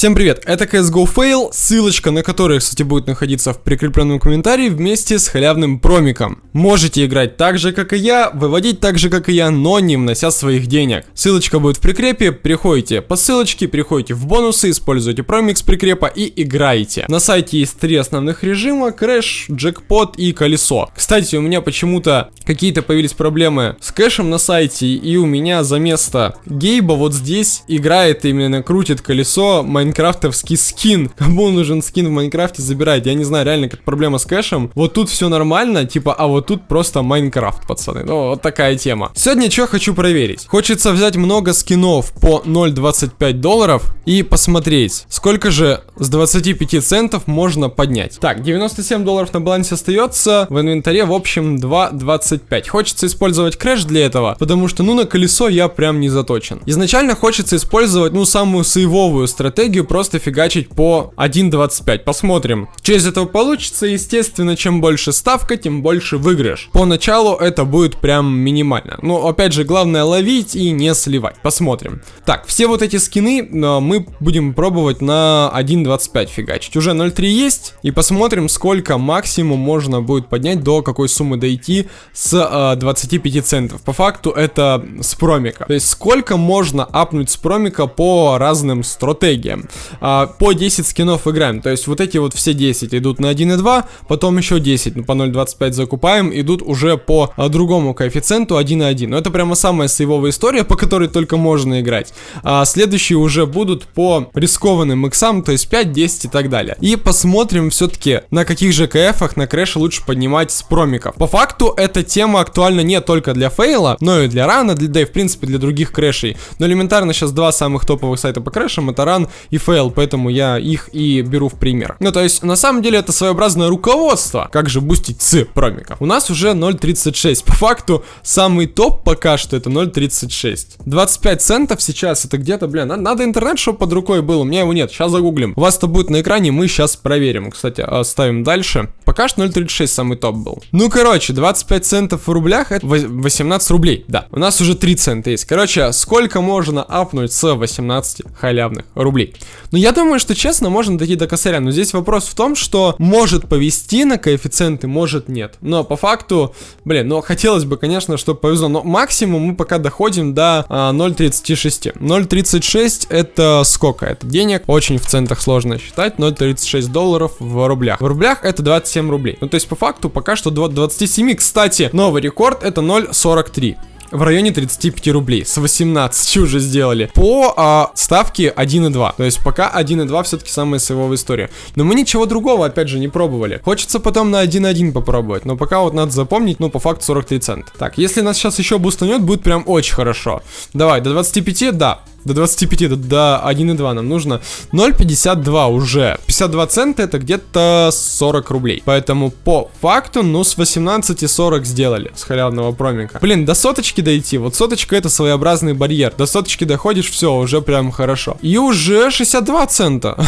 Всем привет, это CSGO Fail, ссылочка на которую, кстати, будет находиться в прикрепленном комментарии вместе с халявным промиком. Можете играть так же, как и я, выводить так же, как и я, но не внося своих денег. Ссылочка будет в прикрепе, приходите по ссылочке, приходите в бонусы, используйте промик с прикрепа и играйте. На сайте есть три основных режима, крэш, джекпот и колесо. Кстати, у меня почему-то какие-то появились проблемы с кэшем на сайте, и у меня за место Гейба вот здесь играет именно крутит колесо майнкрафтовский скин. Кому нужен скин в Майнкрафте, забирайте. Я не знаю, реально, как проблема с кэшем. Вот тут все нормально, типа, а вот тут просто Майнкрафт, пацаны. Ну, вот такая тема. Сегодня что хочу проверить. Хочется взять много скинов по 0.25 долларов и посмотреть, сколько же с 25 центов можно поднять. Так, 97 долларов на балансе остается, в инвентаре, в общем, 2.25. Хочется использовать крэш для этого, потому что, ну, на колесо я прям не заточен. Изначально хочется использовать, ну, самую сейвовую стратегию, просто фигачить по 1.25. Посмотрим, что из этого получится. Естественно, чем больше ставка, тем больше выигрыш. Поначалу это будет прям минимально. Но, опять же, главное ловить и не сливать. Посмотрим. Так, все вот эти скины э, мы будем пробовать на 1.25 фигачить. Уже 0.3 есть. И посмотрим, сколько максимум можно будет поднять, до какой суммы дойти с э, 25 центов. По факту это с промика. То есть сколько можно апнуть с промика по разным стратегиям. А, по 10 скинов играем. То есть вот эти вот все 10 идут на 1.2, потом еще 10, ну по 0.25 закупаем, идут уже по а, другому коэффициенту 1.1. Но это прямо самая сейвовая история, по которой только можно играть. А следующие уже будут по рискованным иксам, то есть 5, 10 и так далее. И посмотрим все-таки, на каких же КФах на крэше лучше поднимать с промиков. По факту эта тема актуальна не только для фейла, но и для рана, для, да и в принципе для других крэшей. Но элементарно сейчас два самых топовых сайта по крэшам это ран и фейл, поэтому я их и беру в пример. Ну то есть на самом деле это своеобразное руководство, как же бустить с промиков. У нас уже 0.36, по факту самый топ пока что это 0.36. 25 центов сейчас это где-то, бля, надо, надо интернет, чтобы под рукой был, у меня его нет, сейчас загуглим. У вас это будет на экране, мы сейчас проверим. Кстати, ставим дальше. Пока что 0.36 самый топ был. Ну, короче, 25 центов в рублях это 18 рублей, да. У нас уже 3 цента есть. Короче, сколько можно апнуть с 18 халявных рублей? Ну, я думаю, что честно, можно дойти до косаря. Но здесь вопрос в том, что может повести на коэффициенты, может нет. Но по факту, блин, ну, хотелось бы, конечно, чтобы повезло. Но максимум мы пока доходим до а, 0.36. 0.36 это сколько? Это денег. Очень в центах сложно считать. 0.36 долларов в рублях. В рублях это 27 рублей. Ну, то есть, по факту, пока что до 27. Кстати, новый рекорд это 0.43 в районе 35 рублей. С 18 уже сделали. По а, ставке 1.2. То есть пока 1.2 все-таки самая сейвовая история. Но мы ничего другого, опять же, не пробовали. Хочется потом на 1.1 попробовать. Но пока вот надо запомнить, ну, по факту 43 цента. Так, если нас сейчас еще бустанет, будет прям очень хорошо. Давай, до 25, да. До 25, до, до 1,2 нам нужно 0,52 уже. 52 цента это где-то 40 рублей. Поэтому по факту, ну, с 18 и 40 сделали с халявного промика. Блин, до соточки дойти. Вот соточка это своеобразный барьер. До соточки доходишь, все, уже прям хорошо. И уже 62 цента.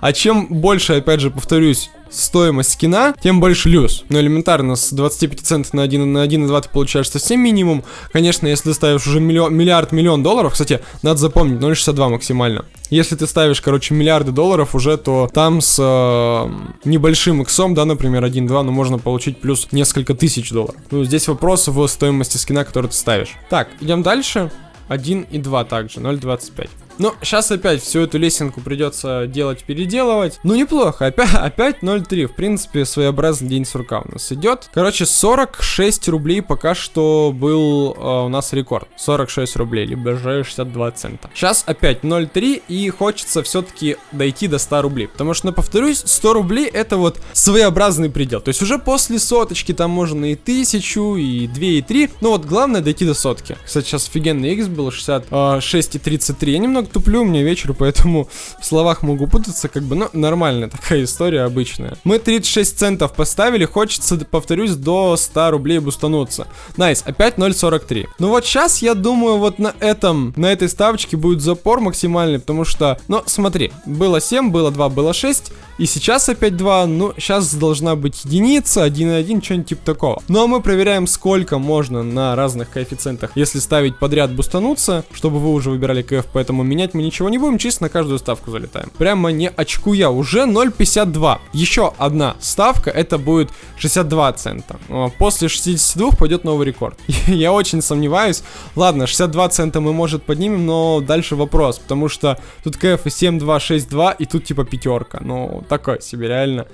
А чем больше, опять же, повторюсь, стоимость скина, тем больше люз. Но элементарно, с 25 центов на 1 на 1,2 ты получаешь совсем минимум. Конечно, если ты ставишь уже миллиард, миллион долларов, кстати, надо запомнить, 0,62 максимально. Если ты ставишь, короче, миллиарды долларов уже, то там с э, небольшим иксом, да, например, 1-2, ну, можно получить плюс несколько тысяч долларов. Ну, здесь вопрос в стоимости скина, который ты ставишь. Так, идем дальше. 1 и 2 также, 0.25. Ну, сейчас опять всю эту лесенку придется делать, переделывать. Ну, неплохо. Опять, опять 0.3. В принципе, своеобразный день сурка у нас идет. Короче, 46 рублей пока что был э, у нас рекорд. 46 рублей, либо же 62 цента. Сейчас опять 0.3 и хочется все-таки дойти до 100 рублей. Потому что, ну, повторюсь, 100 рублей это вот своеобразный предел. То есть уже после соточки там можно и 1000, и 2, и 3. Ну вот главное дойти до сотки. Кстати, сейчас офигенный X был 66,33. Я немного туплю, мне вечер, поэтому в словах могу путаться, как бы, ну, нормальная такая история обычная. Мы 36 центов поставили, хочется, повторюсь, до 100 рублей бустануться. Nice, опять 0.43. Ну вот сейчас, я думаю, вот на этом, на этой ставочке будет запор максимальный, потому что, ну, смотри, было 7, было 2, было 6, и сейчас опять 2, ну, сейчас должна быть единица, 1,1, что-нибудь типа такого. Ну, а мы проверяем, сколько можно на разных коэффициентах, если ставить подряд бустануться, чтобы вы уже выбирали КФ по этому меню менять мы ничего не будем, чисто на каждую ставку залетаем. Прямо не очкуя, уже 0.52. Еще одна ставка, это будет 62 цента. После 62 пойдет новый рекорд. Я очень сомневаюсь. Ладно, 62 цента мы, может, поднимем, но дальше вопрос, потому что тут КФ 7.2.6.2 и тут типа пятерка. Ну, такое себе, реально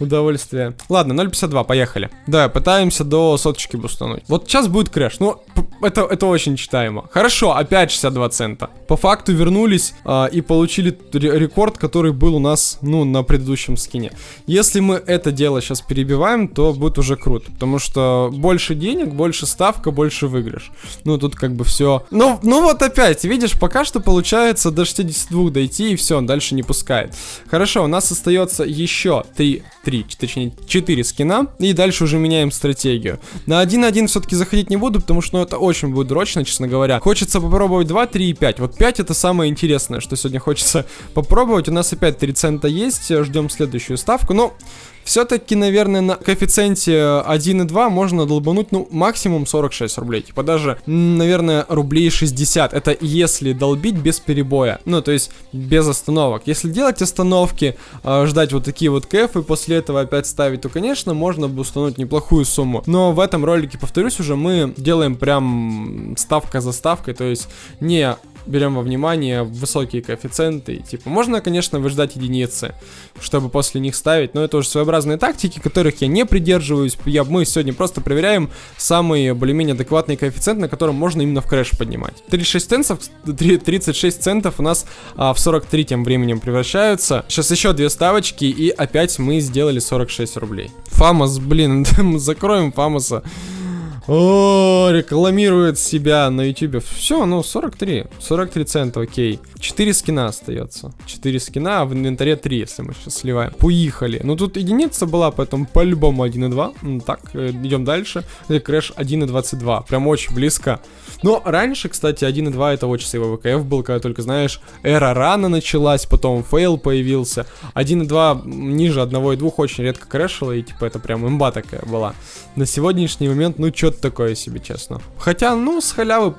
удовольствие. Ладно, 0.52, поехали. Да, пытаемся до соточки бустануть. Вот сейчас будет крэш. Ну, это, это очень читаемо. Хорошо, опять 62 цента. По факту вернулись а, и получили рекорд, который был у нас, ну, на предыдущем скине. Если мы это дело сейчас перебиваем, то будет уже круто. Потому что больше денег, больше ставка, больше выигрыш. Ну, тут как бы все. Ну, ну вот опять, видишь, пока что получается до 62 дойти и все, он дальше не пускает. Хорошо, у нас остается еще 3 3, точнее 4 скина. И дальше уже меняем стратегию. На 1-1 все-таки заходить не буду, потому что ну, это очень будет дрочно, честно говоря. Хочется попробовать 2, 3 и 5. Вот 5 это самое интересное, что сегодня хочется попробовать. У нас опять 3 цента есть. Ждем следующую ставку. Но все-таки, наверное, на коэффициенте 1,2 можно долбануть, ну, максимум 46 рублей. Типа даже, наверное, рублей 60. Это если долбить без перебоя. Ну, то есть без остановок. Если делать остановки, э, ждать вот такие вот кэфы, после этого опять ставить, то, конечно, можно бы установить неплохую сумму. Но в этом ролике, повторюсь уже, мы делаем прям ставка за ставкой. То есть не берем во внимание высокие коэффициенты. Типа, можно, конечно, выждать единицы, чтобы после них ставить, но это уже своеобразные тактики, которых я не придерживаюсь. Я, мы сегодня просто проверяем самый более-менее адекватный коэффициент, на котором можно именно в крэш поднимать. 36 центов, 36 центов у нас а, в 43 тем временем превращаются. Сейчас еще две ставочки, и опять мы сделали 46 рублей. Фамос, блин, закроем Фамоса. О, рекламирует себя на ютубе. Все, ну 43. 43 цента, окей. 4 скина остается. 4 скина, а в инвентаре 3, если мы сейчас сливаем. Поехали. Ну тут единица была, поэтому по-любому 1.2. Ну, так, э, идем дальше. Крэш 1.22. Прям очень близко. Но раньше, кстати, 1.2 это очень сейвовый КФ был, когда только, знаешь, эра рана началась, потом фейл появился. 1.2 ниже 1.2 очень редко крэшило, и типа это прям имба такая была. На сегодняшний момент, ну, что-то такое себе, честно. Хотя, ну, с халявы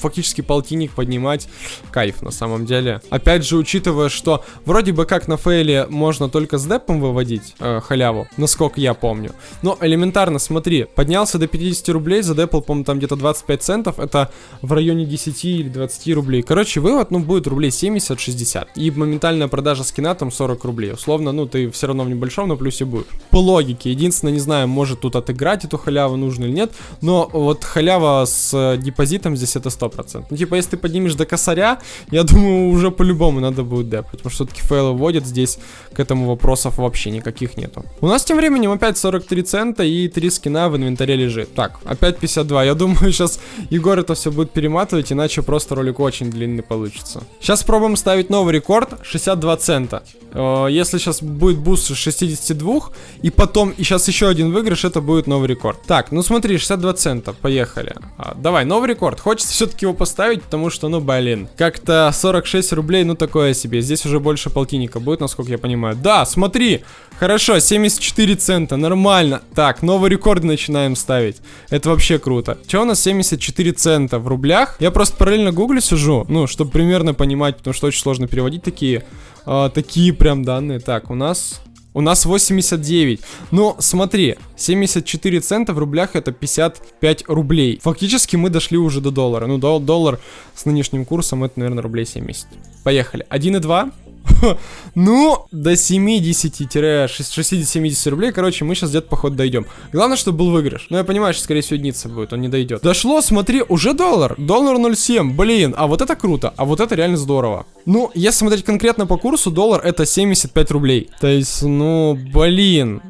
фактически полтинник поднимать, кайф на самом деле. Опять же, учитывая, что вроде бы как на фейле можно только с депом выводить э, халяву, насколько я помню. Но элементарно, смотри, поднялся до 50 рублей, за депл, по-моему, там где-то 25 центов, это в районе 10 или 20 рублей. Короче, вывод, ну, будет рублей 70-60. И моментальная продажа скина там 40 рублей. Условно, ну, ты все равно в небольшом на плюсе будешь. По логике, единственное, не знаю, может тут отыграть эту халяву нужно или нет, но вот халява с э, депозитом здесь это 100%. Ну, типа, если ты поднимешь до косаря, я думаю, уже по-любому надо будет депать, потому что все-таки фейл выводит здесь, к этому вопросов вообще никаких нету. У нас тем временем опять 43 цента и 3 скина в инвентаре лежит. Так, опять 52. Я думаю, сейчас Егор это все будет перематывать, иначе просто ролик очень длинный получится. Сейчас пробуем ставить новый рекорд, 62 цента. Э, если сейчас будет буст 62, и потом, и сейчас еще один выигрыш, это будет новый рекорд. Так, ну смотри, 62 цента, поехали. А, давай, новый рекорд. Хочется все-таки его поставить, потому что, ну, блин, как-то 46 рублей, ну, такое себе. Здесь уже больше полтинника будет, насколько я понимаю. Да, смотри, хорошо, 74 цента, нормально. Так, новый рекорд начинаем ставить. Это вообще круто. Че у нас 74 цента в рублях? Я просто параллельно гуглю сижу, ну, чтобы примерно понимать, потому что очень сложно переводить такие, э, такие прям данные. Так, у нас у нас 89. Но смотри, 74 цента в рублях это 55 рублей. Фактически мы дошли уже до доллара. Ну, доллар с нынешним курсом это, наверное, рублей 70. Поехали. 1,2. Ну, до 70-60-70 рублей, короче, мы сейчас где-то, походу, дойдем. Главное, чтобы был выигрыш. Но я понимаю, что, скорее всего, единица будет, он не дойдет. Дошло, смотри, уже доллар. Доллар 0,7, блин, а вот это круто, а вот это реально здорово. Ну, если смотреть конкретно по курсу, доллар это 75 рублей. То есть, ну, блин,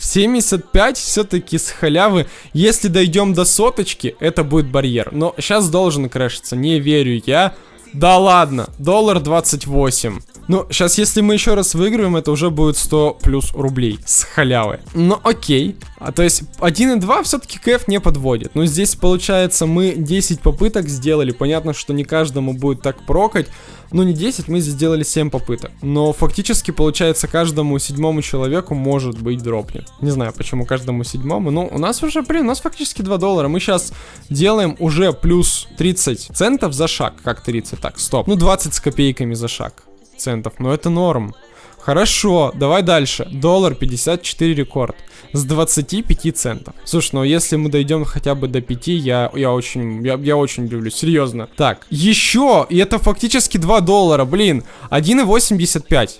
75 все-таки с халявы. Если дойдем до соточки, это будет барьер. Но сейчас должен крэшиться, не верю я. Да ладно, доллар 28. Ну, сейчас, если мы еще раз выиграем, это уже будет 100 плюс рублей с халявы. Ну, окей. А то есть 1 и 2 все-таки КФ не подводит. Но здесь, получается, мы 10 попыток сделали. Понятно, что не каждому будет так прокать. Ну, не 10, мы здесь сделали 7 попыток. Но фактически, получается, каждому седьмому человеку может быть дропнет. Не знаю, почему каждому седьмому. Но у нас уже, блин, у нас фактически 2 доллара. Мы сейчас делаем уже плюс 30 центов за шаг. Как 30? Так, стоп. Ну, 20 с копейками за шаг центов, но это норм. Хорошо, давай дальше. Доллар 54 рекорд. С 25 центов. Слушай, ну если мы дойдем хотя бы до 5, я, я очень, я, я очень люблю, серьезно. Так, еще, и это фактически 2 доллара, блин, 1,85.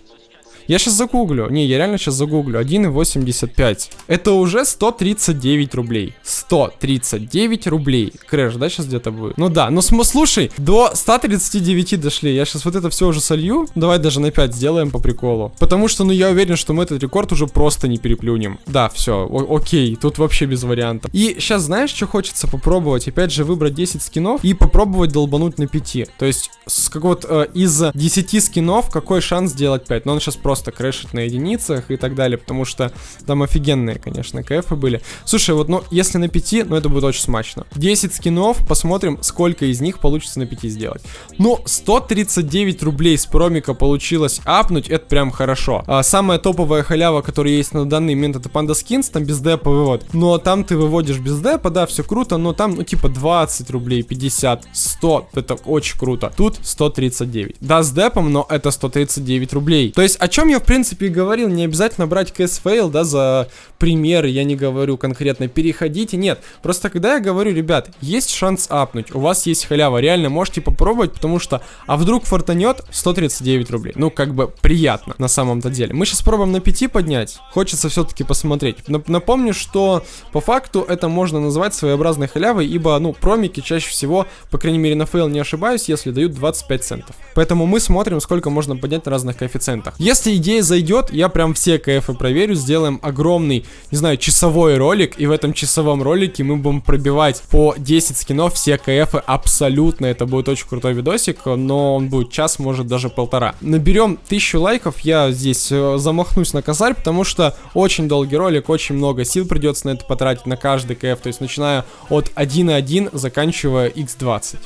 Я сейчас загуглю. Не, я реально сейчас загуглю. 1,85. Это уже 139 рублей. 139 рублей. Крэш, да, сейчас где-то будет? Ну да, ну слушай, до 139 дошли. Я сейчас вот это все уже солью. Давай даже на 5 сделаем по приколу. Потому что, ну, я уверен, что мы этот рекорд уже просто не переплюнем. Да, все, окей, тут вообще без вариантов. И сейчас знаешь, что хочется попробовать? Опять же, выбрать 10 скинов и попробовать долбануть на 5. То есть, с какого-то э, из 10 скинов какой шанс сделать 5? Но он сейчас просто просто крэшить на единицах и так далее, потому что там офигенные, конечно, кэфы были. Слушай, вот, ну, если на 5, ну, это будет очень смачно. 10 скинов, посмотрим, сколько из них получится на 5 сделать. Ну, 139 рублей с промика получилось апнуть, это прям хорошо. А, самая топовая халява, которая есть на данный момент, это Panda Skins, там без депа вывод. Но там ты выводишь без депа, да, все круто, но там, ну, типа 20 рублей, 50, 100, это очень круто. Тут 139. Да, с депом, но это 139 рублей. То есть, о чем чем я, в принципе, и говорил, не обязательно брать Fail, да, за примеры, я не говорю конкретно, переходите, нет. Просто когда я говорю, ребят, есть шанс апнуть, у вас есть халява, реально можете попробовать, потому что, а вдруг фортанет 139 рублей. Ну, как бы приятно на самом-то деле. Мы сейчас пробуем на 5 поднять, хочется все-таки посмотреть. Напомню, что по факту это можно назвать своеобразной халявой, ибо, ну, промики чаще всего, по крайней мере на Fail не ошибаюсь, если дают 25 центов. Поэтому мы смотрим, сколько можно поднять на разных коэффициентах. Если идея зайдет, я прям все КФы проверю, сделаем огромный, не знаю, часовой ролик, и в этом часовом ролике мы будем пробивать по 10 скинов все КФы абсолютно, это будет очень крутой видосик, но он будет час, может даже полтора. Наберем тысячу лайков, я здесь э, замахнусь на косарь, потому что очень долгий ролик, очень много сил придется на это потратить, на каждый КФ, то есть начиная от 1.1, заканчивая x20.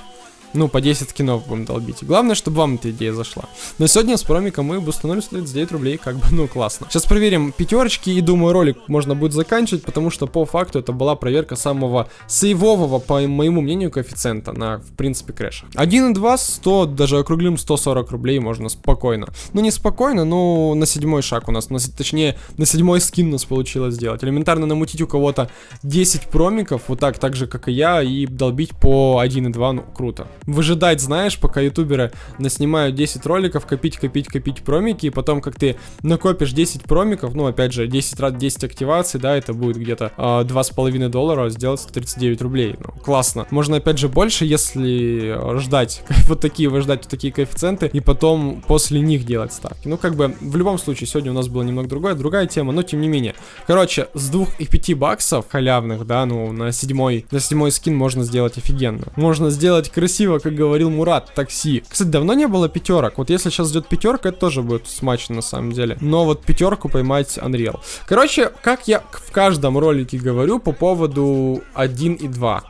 Ну, по 10 скинов будем долбить. Главное, чтобы вам эта идея зашла. Но сегодня с промиком мы установим 139 рублей, как бы, ну, классно. Сейчас проверим пятерочки и думаю, ролик можно будет заканчивать, потому что по факту это была проверка самого сейвового, по моему мнению, коэффициента на, в принципе, крэшах. 1.2, 100, даже округлим 140 рублей можно спокойно. Ну, не спокойно, но на седьмой шаг у нас, на, точнее, на седьмой скин у нас получилось сделать. Элементарно намутить у кого-то 10 промиков, вот так, так же, как и я, и долбить по 1.2, ну, круто выжидать, знаешь, пока ютуберы наснимают 10 роликов, копить, копить, копить промики, и потом, как ты накопишь 10 промиков, ну, опять же, 10 раз 10 активаций, да, это будет где-то э, а, 2,5 доллара, сделать 139 рублей. Ну, классно. Можно, опять же, больше, если ждать, вот такие, выждать вот такие коэффициенты, и потом после них делать ставки. Ну, как бы, в любом случае, сегодня у нас было немного другое, другая тема, но тем не менее. Короче, с 2 и 5 баксов халявных, да, ну, на седьмой, на седьмой скин можно сделать офигенно. Можно сделать красиво красиво, как говорил Мурат, такси. Кстати, давно не было пятерок. Вот если сейчас идет пятерка, это тоже будет смачно на самом деле. Но вот пятерку поймать Unreal. Короче, как я в каждом ролике говорю по поводу 1 и 2.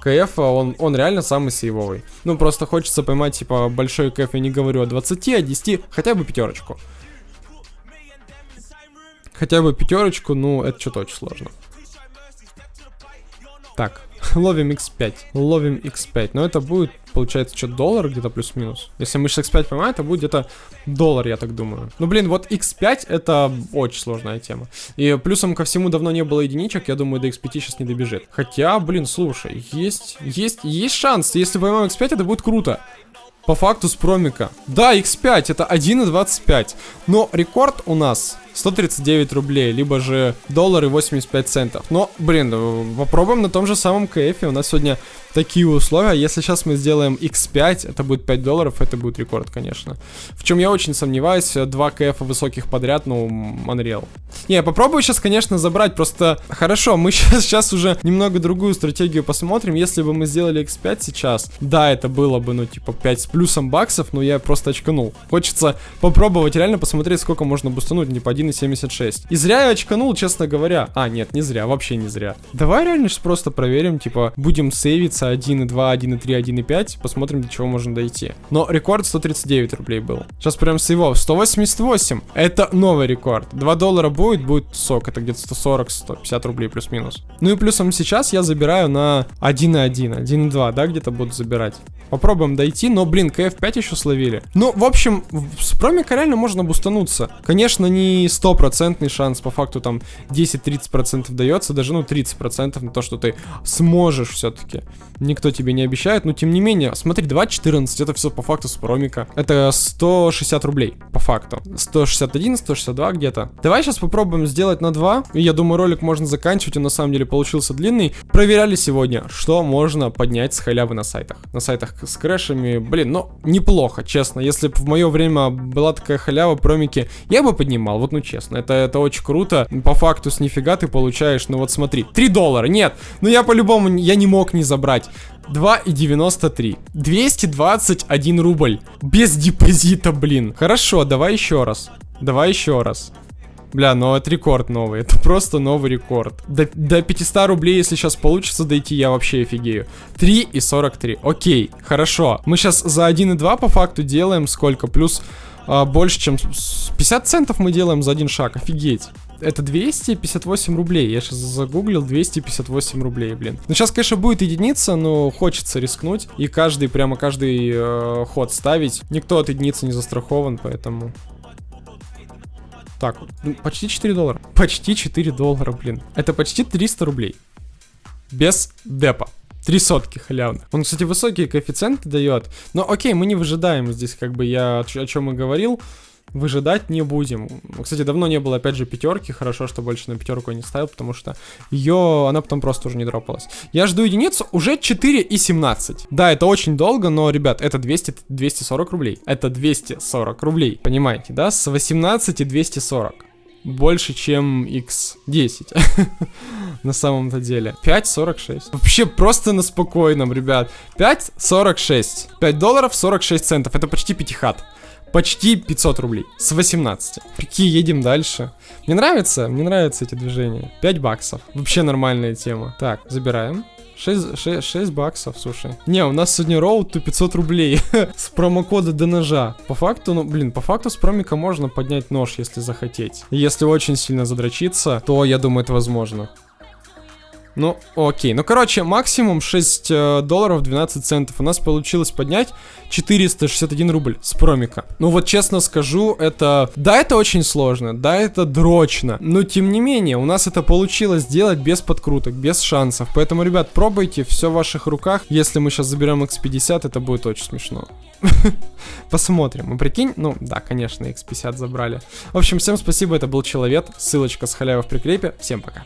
КФ, он, он реально самый сейвовый. Ну, просто хочется поймать, типа, большой КФ, я не говорю о 20, а 10, хотя бы пятерочку. Хотя бы пятерочку, ну, это что-то очень сложно. Так, ловим x5. Ловим x5. Но это будет, получается, что, доллар где-то плюс-минус? Если мы сейчас x5 поймаем, это будет где-то доллар, я так думаю. Ну, блин, вот x5 это очень сложная тема. И плюсом ко всему давно не было единичек, я думаю, до x5 сейчас не добежит. Хотя, блин, слушай, есть, есть, есть шанс. Если поймаем x5, это будет круто. По факту с промика. Да, x5, это 1.25. Но рекорд у нас 139 рублей, либо же доллар и 85 центов. Но, блин, э, попробуем на том же самом КФе. У нас сегодня такие условия. Если сейчас мы сделаем X5, это будет 5 долларов, это будет рекорд, конечно. В чем я очень сомневаюсь, 2 КФ высоких подряд, ну, Unreal. Не, попробую сейчас, конечно, забрать, просто хорошо, мы сейчас, сейчас уже немного другую стратегию посмотрим. Если бы мы сделали X5 сейчас, да, это было бы, ну, типа, 5 с плюсом баксов, но я просто очканул. Хочется попробовать реально посмотреть, сколько можно бустануть, не по 1,76. И зря я очканул, честно говоря. А, нет, не зря, вообще не зря. Давай реально сейчас просто проверим, типа, будем сейвиться 1.2, 1.3, 1.5. Посмотрим, до чего можно дойти. Но рекорд 139 рублей был. Сейчас прям с его 188. Это новый рекорд. 2 доллара будет, будет сок. Это где-то 140-150 рублей плюс-минус. Ну и плюсом сейчас я забираю на 1.1, 1.2, да, где-то буду забирать. Попробуем дойти, но, блин, КФ5 еще словили. Ну, в общем, с промика реально можно бустануться. Конечно, не стопроцентный шанс, по факту там 10-30% дается, даже, ну, 30% на то, что ты сможешь все-таки никто тебе не обещает, но тем не менее, смотри, 2.14, это все по факту с промика. Это 160 рублей, по факту. 161, 162 где-то. Давай сейчас попробуем сделать на 2, и я думаю, ролик можно заканчивать, он на самом деле получился длинный. Проверяли сегодня, что можно поднять с халявы на сайтах. На сайтах с крэшами, блин, ну, неплохо, честно. Если бы в мое время была такая халява, промики, я бы поднимал, вот ну честно. Это, это очень круто. По факту с нифига ты получаешь, ну вот смотри, 3 доллара, нет, ну я по-любому, я не мог не забрать. 2,93. 221 рубль. Без депозита, блин. Хорошо, давай еще раз. Давай еще раз. Бля, ну это рекорд новый, это просто новый рекорд. До, до 500 рублей, если сейчас получится дойти, я вообще офигею. 3 и 43, окей, хорошо. Мы сейчас за 1,2 по факту делаем сколько? Плюс а, больше, чем 50 центов мы делаем за один шаг, офигеть. Это 258 рублей. Я сейчас загуглил 258 рублей, блин. Ну, сейчас, конечно, будет единица, но хочется рискнуть. И каждый, прямо каждый э, ход ставить. Никто от единицы не застрахован, поэтому... Так, ну, почти 4 доллара. Почти 4 доллара, блин. Это почти 300 рублей. Без депа. Три сотки халявно. Он, кстати, высокие коэффициенты дает. Но окей, мы не выжидаем здесь, как бы я о чем и говорил выжидать не будем. Кстати, давно не было, опять же, пятерки. Хорошо, что больше на пятерку не ставил, потому что ее, она потом просто уже не дропалась. Я жду единицу уже 4 и 17. Да, это очень долго, но, ребят, это 200, 240 рублей. Это 240 рублей, понимаете, да? С 18 и 240 больше, чем x10. на самом-то деле. 5.46. Вообще просто на спокойном, ребят. 5.46. 5 долларов 46 центов. Это почти пятихат почти 500 рублей. С 18. Прикинь, едем дальше. Мне нравится, мне нравятся эти движения. 5 баксов. Вообще нормальная тема. Так, забираем. 6, 6, 6 баксов, слушай. Не, у нас сегодня роуд то 500 рублей с промокода до ножа. По факту, ну, блин, по факту с промика можно поднять нож, если захотеть. Если очень сильно задрочиться, то я думаю, это возможно. Ну, окей. Ну, короче, максимум 6 э, долларов 12 центов. У нас получилось поднять 461 рубль с промика. Ну, вот честно скажу, это... Да, это очень сложно, да, это дрочно. Но, тем не менее, у нас это получилось сделать без подкруток, без шансов. Поэтому, ребят, пробуйте, все в ваших руках. Если мы сейчас заберем X50, это будет очень смешно. Посмотрим. И прикинь, ну, да, конечно, X50 забрали. В общем, всем спасибо, это был Человек. Ссылочка с халявы в прикрепе. Всем пока.